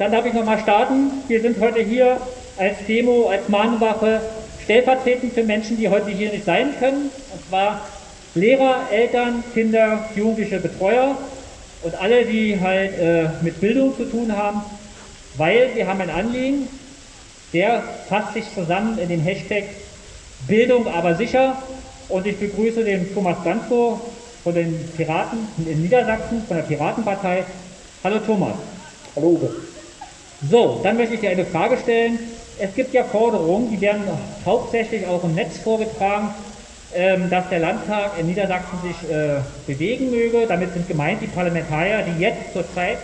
dann darf ich nochmal starten. Wir sind heute hier als Demo, als Mahnwache, stellvertretend für Menschen, die heute hier nicht sein können. Und zwar Lehrer, Eltern, Kinder, Jugendliche, Betreuer und alle, die halt äh, mit Bildung zu tun haben, weil wir haben ein Anliegen, der fasst sich zusammen in den Hashtag Bildung aber sicher und ich begrüße den Thomas Danko von den Piraten in Niedersachsen, von der Piratenpartei. Hallo Thomas. Hallo Uwe. So, dann möchte ich dir eine Frage stellen. Es gibt ja Forderungen, die werden hauptsächlich auch im Netz vorgetragen, ähm, dass der Landtag in Niedersachsen sich äh, bewegen möge. Damit sind gemeint die Parlamentarier, die jetzt zurzeit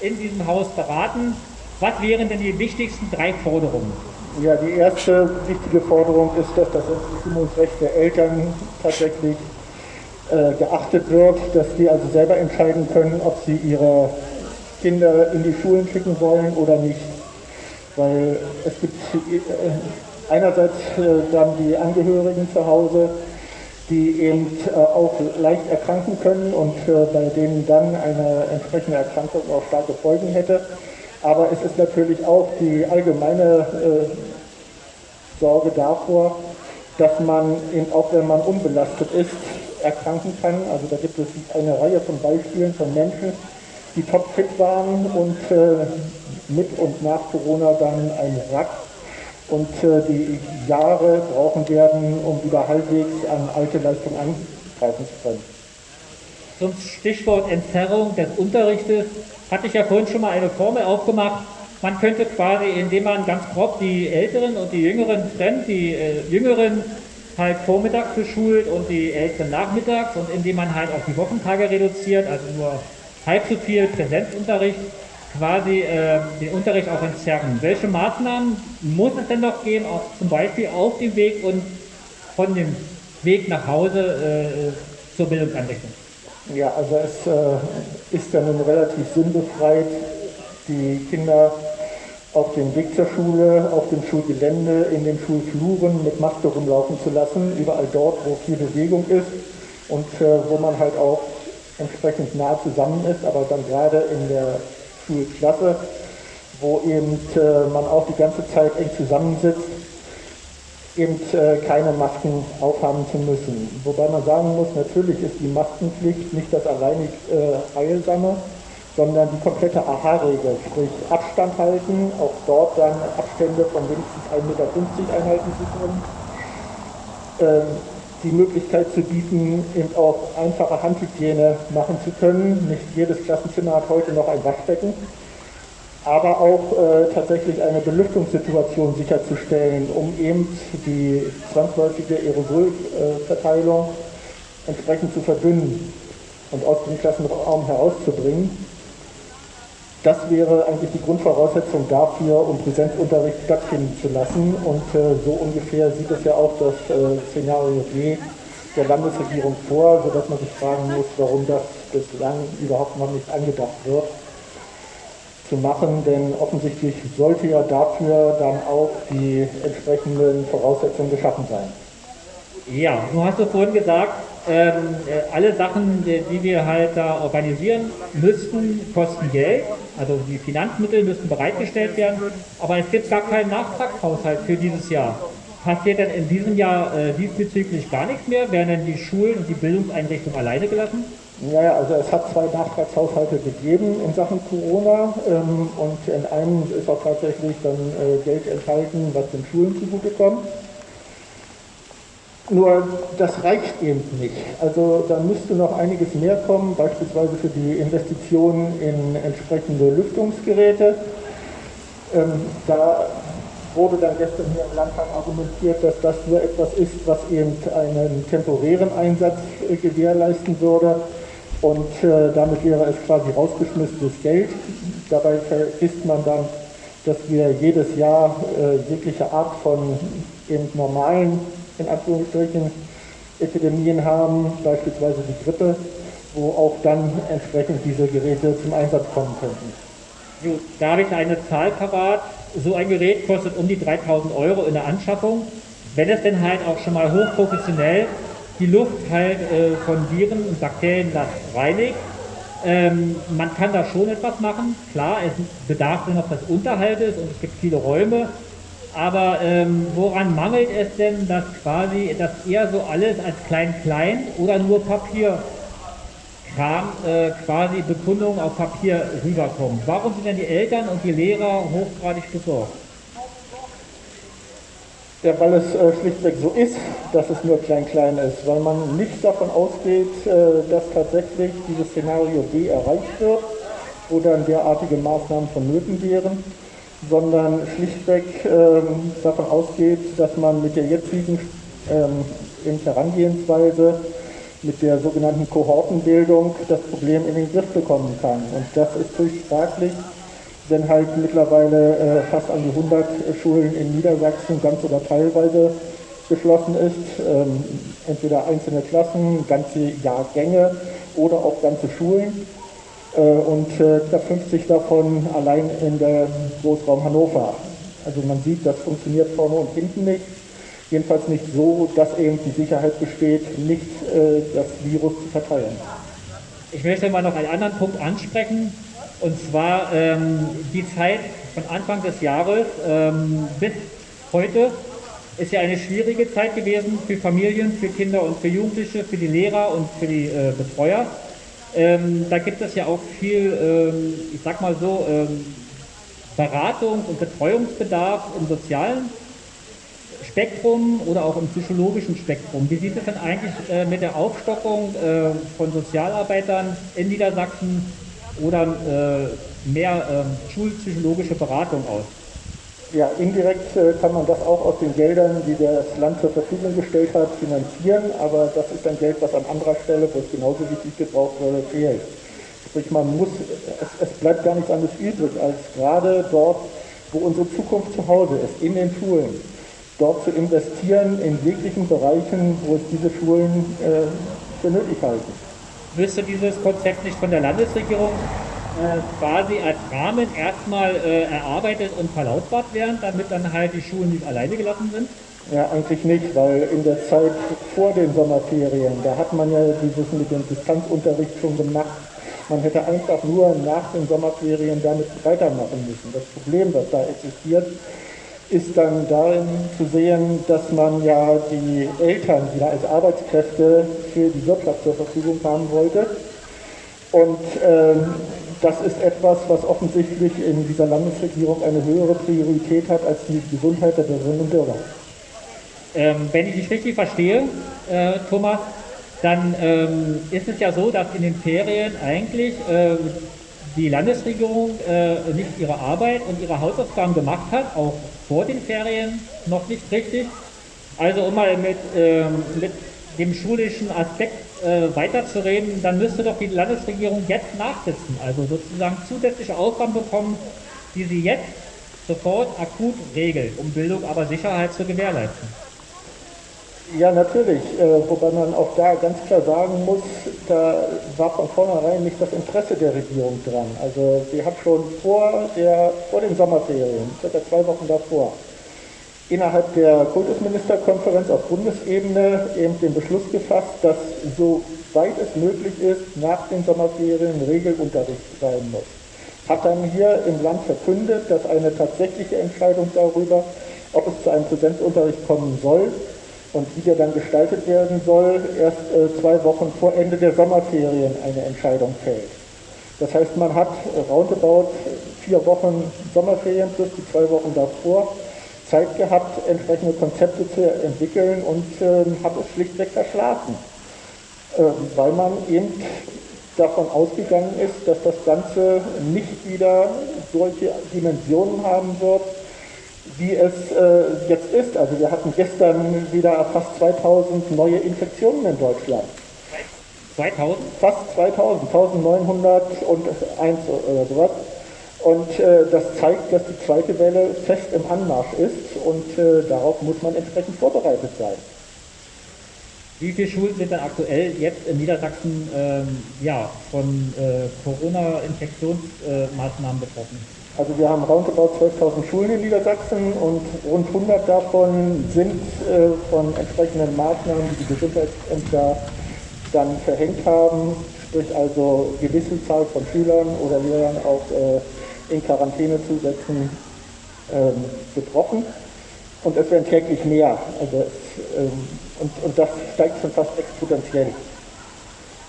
in diesem Haus beraten. Was wären denn die wichtigsten drei Forderungen? Ja, die erste wichtige Forderung ist, dass das Entbestimmungsrecht der Eltern tatsächlich äh, geachtet wird, dass die also selber entscheiden können, ob sie ihre Kinder in die Schulen schicken wollen oder nicht. Weil es gibt äh, einerseits äh, dann die Angehörigen zu Hause, die eben äh, auch leicht erkranken können und bei denen dann eine entsprechende Erkrankung auch starke Folgen hätte. Aber es ist natürlich auch die allgemeine Sorge davor, dass man eben auch wenn man unbelastet ist, erkranken kann. Also da gibt es eine Reihe von Beispielen von Menschen, die topfit waren und äh, mit und nach Corona dann ein Rack und äh, die Jahre brauchen werden, um wieder halbwegs an alte Leistung angreifen zu können. Zum Stichwort Entzerrung des Unterrichtes hatte ich ja vorhin schon mal eine Formel aufgemacht. Man könnte quasi, indem man ganz grob die Älteren und die Jüngeren trennt, die äh, Jüngeren halt vormittags beschult und die Älteren nachmittags und indem man halt auch die Wochentage reduziert, also nur halb so viel Präsenzunterricht, quasi äh, den Unterricht auch entzerren. Welche Maßnahmen muss es denn noch geben, auch zum Beispiel auf dem Weg und von dem Weg nach Hause äh, zur Bildungseinrichtung? Ja, also es äh, ist ja nun relativ sinnbefreit, die Kinder auf dem Weg zur Schule, auf dem Schulgelände, in den Schulfluren mit Maske rumlaufen zu lassen, überall dort, wo viel Bewegung ist und äh, wo man halt auch entsprechend nah zusammen ist, aber dann gerade in der Schulklasse, wo eben äh, man auch die ganze Zeit eng zusammensitzt, eben äh, keine Masken aufhaben zu müssen. Wobei man sagen muss, natürlich ist die Maskenpflicht nicht das alleinig äh, Heilsame, sondern die komplette AHA-Regel, sprich Abstand halten, auch dort dann Abstände von mindestens 1,50 Meter einhalten zu können. Ähm, die Möglichkeit zu bieten, eben auch einfache Handhygiene machen zu können. Nicht jedes Klassenzimmer hat heute noch ein Waschbecken, aber auch äh, tatsächlich eine Belüftungssituation sicherzustellen, um eben die zwangsläufige Aerosolverteilung entsprechend zu verdünnen und aus dem Klassenraum herauszubringen. Das wäre eigentlich die Grundvoraussetzung dafür, um Präsenzunterricht stattfinden zu lassen. Und äh, so ungefähr sieht es ja auch das äh, Szenario B der Landesregierung vor, sodass man sich fragen muss, warum das bislang überhaupt noch nicht angedacht wird zu machen, denn offensichtlich sollte ja dafür dann auch die entsprechenden Voraussetzungen geschaffen sein. Ja, du hast du vorhin gesagt, ähm, äh, alle Sachen, die, wir halt da organisieren, müssten kosten Geld. Also die Finanzmittel müssen bereitgestellt werden, aber es gibt gar keinen Nachtragshaushalt für dieses Jahr. Passiert denn in diesem Jahr äh, diesbezüglich gar nichts mehr? Werden denn die Schulen und die Bildungseinrichtungen alleine gelassen? Ja, also es hat zwei Nachtragshaushalte gegeben in Sachen Corona ähm, und in einem ist auch tatsächlich dann äh, Geld enthalten, was den Schulen zugutekommt. Nur das reicht eben nicht. Also da müsste noch einiges mehr kommen, beispielsweise für die Investitionen in entsprechende Lüftungsgeräte. Ähm, da wurde dann gestern hier im Landtag argumentiert, dass das nur etwas ist, was eben einen temporären Einsatz äh, gewährleisten würde. Und äh, damit wäre es quasi rausgeschmissenes Geld. Dabei vergisst man dann, dass wir jedes Jahr äh, jegliche Art von eben normalen in Anführungsstrichen Epidemien haben, beispielsweise die Grippe, wo auch dann entsprechend diese Geräte zum Einsatz kommen könnten. So, da habe ich eine Zahl parat. So ein Gerät kostet um die 3000 Euro in der Anschaffung. Wenn es denn halt auch schon mal hochprofessionell die Luft halt äh, von Viren und Bakterien reinigt, Ähm, man kann da schon etwas machen. Klar, es bedarf noch des Unterhaltes und es gibt viele Räume. Aber ähm, woran mangelt es denn, dass quasi das eher so alles als Klein-Klein oder nur Papierkram, äh, quasi Bekundungen auf Papier rüberkommen? Warum sind denn die Eltern und die Lehrer hochgradig besorgt? Ja, weil es äh, schlichtweg so ist, dass es nur klein-klein ist, weil man nicht davon ausgeht, äh, dass tatsächlich dieses Szenario B erreicht wird, wo dann derartige Maßnahmen vonnöten wären, sondern schlichtweg ähm, davon ausgeht, dass man mit der jetzigen ähm, Herangehensweise, mit der sogenannten Kohortenbildung, das Problem in den Griff bekommen kann. Und das ist höchst fraglich wenn halt mittlerweile äh, fast an die 100 Schulen in Niedersachsen ganz oder teilweise geschlossen ist, ähm, entweder einzelne Klassen, ganze Jahrgänge oder auch ganze Schulen und äh, knapp 50 davon allein in der Großraum Hannover. Also man sieht, das funktioniert vorne und hinten nicht. Jedenfalls nicht so, dass eben die Sicherheit besteht, nicht äh, das Virus zu verteilen. Ich möchte mal noch einen anderen Punkt ansprechen. Und zwar ähm, die Zeit von Anfang des Jahres ähm, bis heute ist ja eine schwierige Zeit gewesen für Familien, für Kinder und für Jugendliche, für die Lehrer und für die äh, Betreuer. Ähm, da gibt es ja auch viel, ähm, ich sag mal so, ähm, Beratungs- und Betreuungsbedarf im sozialen Spektrum oder auch im psychologischen Spektrum. Wie sieht es denn eigentlich äh, mit der Aufstockung äh, von Sozialarbeitern in Niedersachsen oder äh, mehr äh, schulpsychologische Beratung aus? Ja, indirekt äh, kann man das auch aus den Geldern, die das Land zur Verfügung gestellt hat, finanzieren, aber das ist ein Geld, was an anderer Stelle, wo es genauso wichtig gebraucht würde, fehlt. Sprich, man muss, es, es bleibt gar nichts anderes übrig, als gerade dort, wo unsere Zukunft zu Hause ist, in den Schulen, dort zu investieren in jeglichen Bereichen, wo es diese Schulen äh, für nötig halten müsste dieses Konzept nicht von der Landesregierung quasi als Rahmen erstmal äh, erarbeitet und verlautbart werden, damit dann halt die Schulen nicht alleine gelassen sind? Ja, eigentlich nicht, weil in der Zeit vor den Sommerferien, da hat man ja dieses mit dem Distanzunterricht schon gemacht. Man hätte einfach nur nach den Sommerferien damit weitermachen müssen. Das Problem, was da existiert, ist dann darin zu sehen, dass man ja die Eltern wieder als Arbeitskräfte für die Wirtschaft zur Verfügung haben wollte. Und ähm, das ist etwas, was offensichtlich in dieser Landesregierung eine höhere Priorität hat als die Gesundheit der Bürgerinnen und Bürger. Ähm, wenn ich dich richtig verstehe, äh, Thomas, dann ähm, ist es ja so, dass in den Ferien eigentlich äh, die Landesregierung äh, nicht ihre Arbeit und ihre Hausaufgaben gemacht hat, auch vor den Ferien noch nicht richtig. Also um mal mit, ähm, mit dem schulischen Aspekt äh, weiterzureden, dann müsste doch die Landesregierung jetzt nachsitzen, also sozusagen zusätzliche Aufgaben bekommen, die sie jetzt sofort akut regelt, um Bildung aber Sicherheit zu gewährleisten. Ja, natürlich, äh, wobei man auch da ganz klar sagen muss, da war von vornherein nicht das Interesse der Regierung dran. Also sie hat schon vor, der, vor den Sommerferien, circa zwei Wochen davor, innerhalb der Kultusministerkonferenz auf Bundesebene eben den Beschluss gefasst, dass soweit es möglich ist, nach den Sommerferien Regelunterricht sein muss. Hat dann hier im Land verkündet, dass eine tatsächliche Entscheidung darüber, ob es zu einem Präsenzunterricht kommen soll, und wie der dann gestaltet werden soll, erst äh, zwei Wochen vor Ende der Sommerferien eine Entscheidung fällt. Das heißt, man hat roundabout vier Wochen Sommerferien plus die zwei Wochen davor Zeit gehabt, entsprechende Konzepte zu entwickeln und äh, hat es schlichtweg verschlafen, äh, weil man eben davon ausgegangen ist, dass das Ganze nicht wieder solche Dimensionen haben wird, wie es äh, jetzt ist. Also wir hatten gestern wieder fast 2000 neue Infektionen in Deutschland. 2000? Fast 2000, 1901 oder sowas. Und äh, das zeigt, dass die zweite Welle fest im Anmarsch ist und äh, darauf muss man entsprechend vorbereitet sein. Wie viele Schulen sind denn aktuell jetzt in Niedersachsen ähm, ja, von äh, Corona-Infektionsmaßnahmen betroffen? Also wir haben roundabout 12.000 Schulen in Niedersachsen und rund 100 davon sind äh, von entsprechenden Maßnahmen, die die Gesundheitsämter dann verhängt haben, sprich also gewisse Zahl von Schülern oder Lehrern auch äh, in Quarantäne zu setzen, ähm, gebrochen. Und es werden täglich mehr. Also es, ähm, und, und das steigt schon fast exponentiell.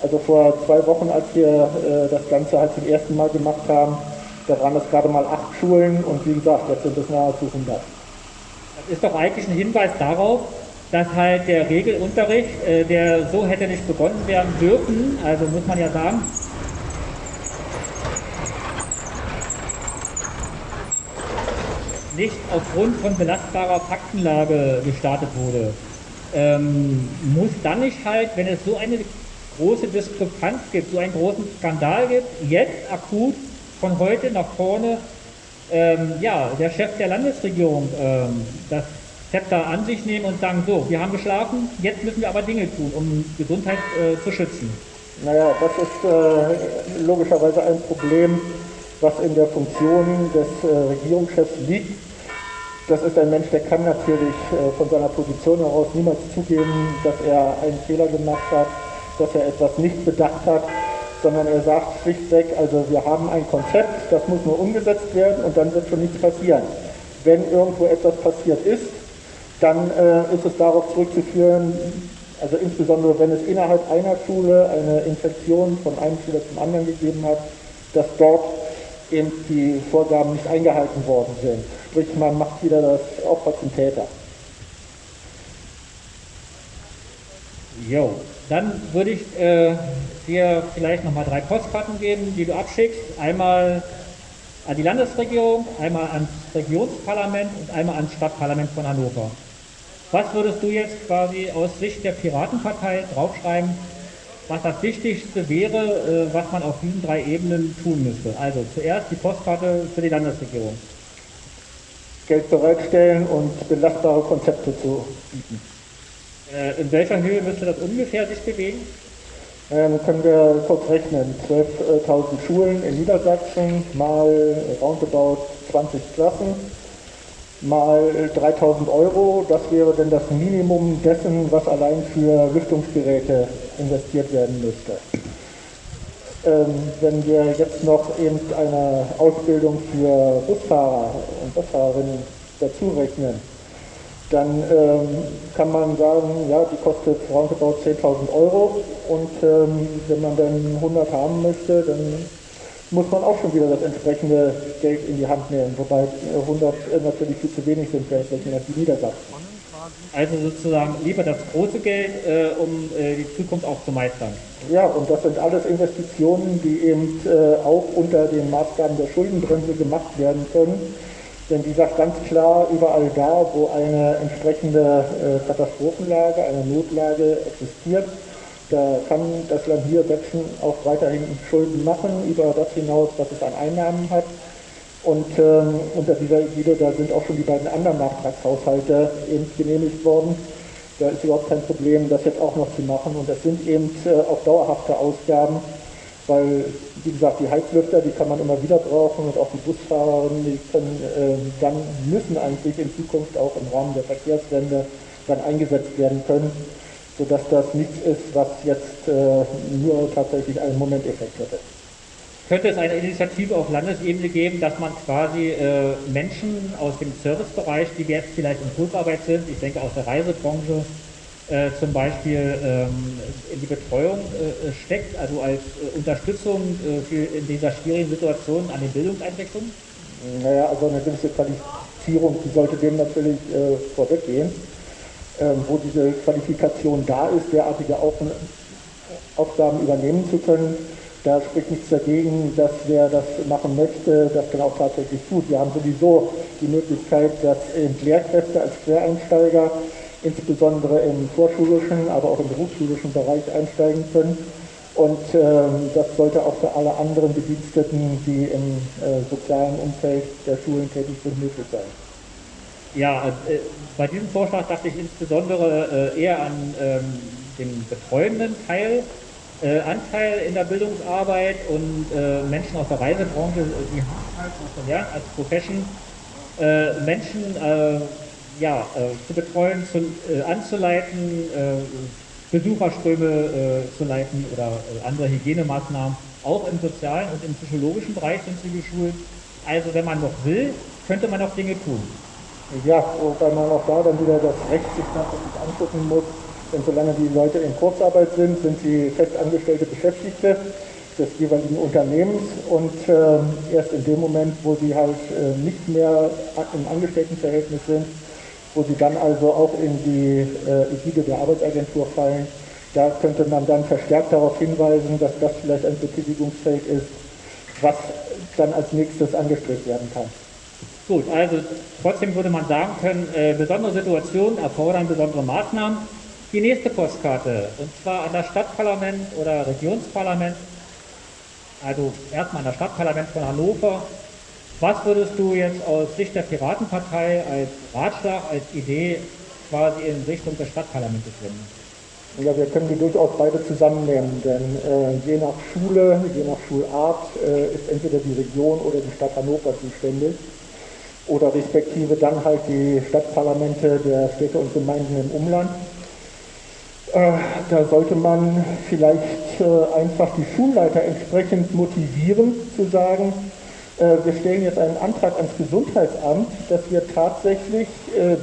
Also vor zwei Wochen, als wir äh, das Ganze halt zum ersten Mal gemacht haben, da waren es gerade mal acht Schulen und wie gesagt, jetzt sind es nahezu 100. Das ist doch eigentlich ein Hinweis darauf, dass halt der Regelunterricht, äh, der so hätte nicht begonnen werden dürfen, also muss man ja sagen, nicht aufgrund von belastbarer Faktenlage gestartet wurde. Ähm, muss dann nicht halt, wenn es so eine große Diskrepanz gibt, so einen großen Skandal gibt, jetzt akut von heute nach vorne, ähm, ja, der Chef der Landesregierung ähm, das Zepter an sich nehmen und sagen, so, wir haben geschlafen, jetzt müssen wir aber Dinge tun, um Gesundheit äh, zu schützen. Naja, das ist äh, logischerweise ein Problem, was in der Funktion des äh, Regierungschefs liegt. Das ist ein Mensch, der kann natürlich äh, von seiner Position heraus niemals zugeben, dass er einen Fehler gemacht hat, dass er etwas nicht bedacht hat, sondern er sagt schlichtweg, also wir haben ein Konzept, das muss nur umgesetzt werden und dann wird schon nichts passieren. Wenn irgendwo etwas passiert ist, dann äh, ist es darauf zurückzuführen, also insbesondere wenn es innerhalb einer Schule eine Infektion von einem Schüler zum anderen gegeben hat, dass dort eben die Vorgaben nicht eingehalten worden sind. Sprich, man macht wieder das Opfer zum Täter. Jo, dann würde ich äh, dir vielleicht nochmal drei Postkarten geben, die du abschickst. Einmal an die Landesregierung, einmal ans Regionsparlament und einmal ans Stadtparlament von Hannover. Was würdest du jetzt quasi aus Sicht der Piratenpartei draufschreiben, was das Wichtigste wäre, äh, was man auf diesen drei Ebenen tun müsste? Also zuerst die Postkarte für die Landesregierung. Geld bereitstellen und belastbare Konzepte zu bieten. Äh, in welcher Höhe müsste das ungefähr sich bewegen? Ähm, können wir kurz rechnen. 12.000 Schulen in Niedersachsen mal roundabout 20 Klassen mal 3000 Euro. Das wäre dann das Minimum dessen, was allein für Lüftungsgeräte investiert werden müsste. Ähm, wenn wir jetzt noch eben eine Ausbildung für Busfahrer und Busfahrerinnen dazu rechnen, dann ähm, kann man sagen, ja, die kostet roundabout 10.000 Euro und ähm, wenn man dann 100 haben möchte, dann muss man auch schon wieder das entsprechende Geld in die Hand nehmen, wobei 100 äh, natürlich viel zu wenig sind, vielleicht die Niedersachsen. Also sozusagen lieber das große Geld, äh, um äh, die Zukunft auch zu meistern. Ja, und das sind alles Investitionen, die eben äh, auch unter den Maßgaben der Schuldenbremse gemacht werden können. Denn die sagt ganz klar, überall da, wo eine entsprechende äh, Katastrophenlage, eine Notlage existiert, da kann das Land hier Sachsen auch weiterhin Schulden machen, über das hinaus, was es an Einnahmen hat. Und ähm, unter dieser Ägide, da sind auch schon die beiden anderen Nachtragshaushalte eben genehmigt worden. Da ist überhaupt kein Problem, das jetzt auch noch zu machen. Und das sind eben äh, auch dauerhafte Ausgaben, weil, wie gesagt, die Heizlüfter, die kann man immer wieder brauchen und auch die Busfahrerinnen, die können äh, dann, müssen eigentlich in Zukunft auch im Rahmen der Verkehrswende dann eingesetzt werden können sodass das nichts ist, was jetzt äh, nur tatsächlich einen Momenteffekt hätte. Könnte es eine Initiative auf Landesebene geben, dass man quasi äh, Menschen aus dem Servicebereich, die jetzt vielleicht in Kurzarbeit sind, ich denke aus der Reisebranche, äh, zum Beispiel ähm, in die Betreuung äh, steckt, also als äh, Unterstützung äh, für in dieser schwierigen Situation an den Bildungseinrichtungen? Naja, also eine gewisse Qualifizierung, die sollte dem natürlich äh, vorweggehen ähm, wo diese Qualifikation da ist, derartige Aufgaben übernehmen zu können. Da spricht nichts dagegen, dass wer das machen möchte, das dann auch tatsächlich tut. Wir haben sowieso die Möglichkeit, dass Lehrkräfte als Quereinsteiger insbesondere im vorschulischen, aber auch im berufsschulischen Bereich einsteigen können. Und ähm, das sollte auch für alle anderen Bediensteten, die im äh, sozialen Umfeld der Schulen tätig sind, möglich sein. Ja, äh, bei diesem Vorschlag dachte ich insbesondere äh, eher an ähm, den betreuenden Teil, äh, Anteil in der Bildungsarbeit und äh, Menschen aus der Reisebranche, äh, die haben halt auch gelernt als Profession, äh, Menschen ja, zu betreuen, zu, anzuleiten, Besucherströme äh, zu leiten oder äh, andere Hygienemaßnahmen. Auch im sozialen und im psychologischen Bereich sind sie geschult. Also wenn man noch will, könnte man noch Dinge tun. Ja, wobei man auch da dann wieder das Recht sich natürlich angucken muss, denn solange die Leute in Kurzarbeit sind, sind sie festangestellte Beschäftigte des jeweiligen Unternehmens und äh, erst in dem Moment, wo sie halt äh, nicht mehr im Angestelltenverhältnis sind, wo sie dann also auch in die äh, Ägide der Arbeitsagentur fallen, da könnte man dann verstärkt darauf hinweisen, dass das vielleicht ein Betätigungsfeld ist, was dann als nächstes angestrebt werden kann. Gut, also trotzdem würde man sagen können, äh, besondere Situationen erfordern besondere Maßnahmen. Die nächste Postkarte, und zwar an das Stadtparlament oder Regionsparlament, also erstmal an das Stadtparlament von Hannover. Was würdest du jetzt aus Sicht der Piratenpartei als Ratschlag, als Idee quasi in Richtung des Stadtparlaments wenden? Ja, wir können die durchaus beide zusammennehmen, denn äh, je nach Schule, je nach Schulart äh, ist entweder die Region oder die Stadt Hannover zuständig oder respektive dann halt die Stadtparlamente der Städte und Gemeinden im Umland. Äh, da sollte man vielleicht äh, einfach die Schulleiter entsprechend motivieren, zu sagen, äh, wir stellen jetzt einen Antrag ans Gesundheitsamt, dass wir tatsächlich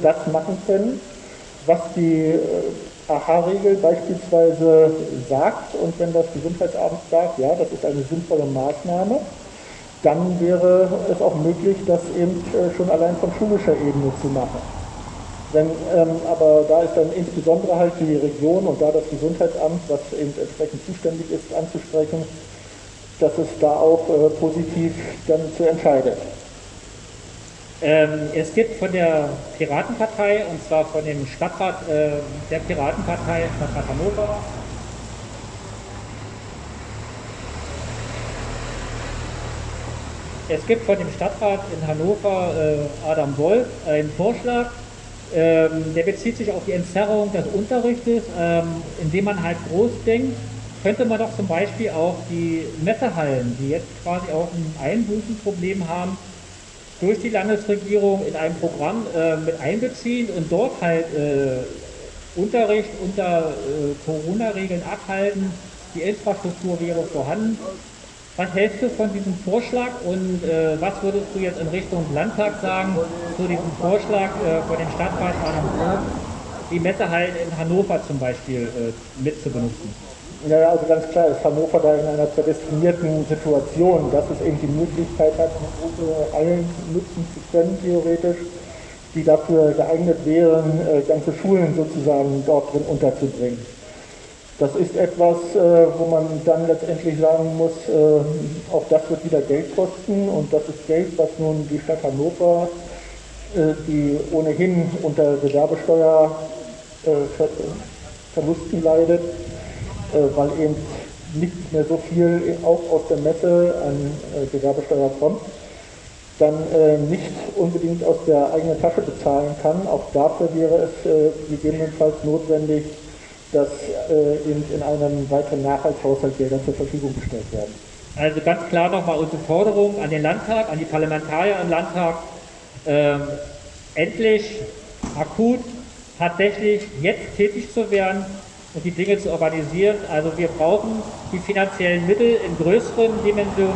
das machen können, was die AHA-Regel beispielsweise sagt. Und wenn das Gesundheitsamt sagt, ja, das ist eine sinnvolle Maßnahme, dann wäre es auch möglich, das eben schon allein von schulischer Ebene zu machen. Wenn, ähm, aber da ist dann insbesondere halt die Region und da das Gesundheitsamt, was eben entsprechend zuständig ist, anzusprechen, dass es da auch äh, positiv dann zu entscheidet. Ähm, es gibt von der Piratenpartei, und zwar von dem Stadtrat äh, der Piratenpartei, Stadtrat Hannover, es gibt von dem Stadtrat in Hannover, äh, Adam Wolf, einen Vorschlag, ähm, der bezieht sich auf die Entzerrung des Unterrichtes, ähm, indem man halt groß denkt, könnte man doch zum Beispiel auch die Messehallen, die jetzt quasi auch ein Einbußenproblem haben, durch die Landesregierung in ein Programm äh, mit einbeziehen und dort halt äh, Unterricht unter äh, Corona-Regeln abhalten. Die Infrastruktur wäre vorhanden. Was hältst du von diesem Vorschlag und äh, was würdest du jetzt in Richtung Landtag sagen zu diesem Vorschlag äh, von dem Stadtrat die Messehallen in Hannover zum Beispiel äh, mit zu benutzen? Ja, also ganz klar ist Hannover da in einer prädestinierten Situation, dass es eben die Möglichkeit hat, große Hallen nutzen zu können, theoretisch, die dafür geeignet wären, äh, ganze Schulen sozusagen dort drin unterzubringen. Das ist etwas, äh, wo man dann letztendlich sagen muss, äh, auch das wird wieder Geld kosten und das ist Geld, was nun die Stadt Hannover, äh, die ohnehin unter Gewerbesteuerverlusten leidet, weil eben nicht mehr so viel auch aus der Messe an Gewerbesteuer kommt, dann nicht unbedingt aus der eigenen Tasche bezahlen kann. Auch dafür wäre es gegebenenfalls notwendig, dass äh, in, in einem weiteren Nachhaltshaushalt Gelder zur Verfügung gestellt werden. Also ganz klar nochmal unsere Forderung an den Landtag, an die Parlamentarier im Landtag, ähm, endlich akut tatsächlich jetzt tätig zu werden und die Dinge zu organisieren. Also wir brauchen die finanziellen Mittel in größeren Dimensionen.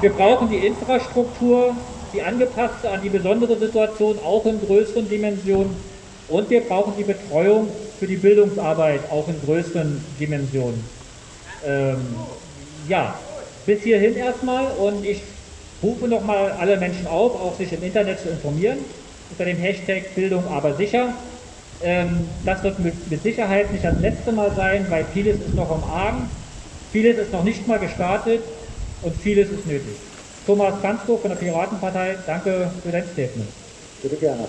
Wir brauchen die Infrastruktur, die angepasste an die besondere Situation, auch in größeren Dimensionen. Und wir brauchen die Betreuung für die Bildungsarbeit auch in größeren Dimensionen. Ähm, ja, bis hierhin erstmal und ich rufe nochmal alle Menschen auf, auch sich im Internet zu informieren unter dem Hashtag Bildung aber sicher. Ähm, das wird mit, mit, Sicherheit nicht das letzte Mal sein, weil vieles ist noch am Argen, vieles ist noch nicht mal gestartet und vieles ist nötig. Thomas Kanzko von der Piratenpartei, danke für dein Statement. Bitte gerne.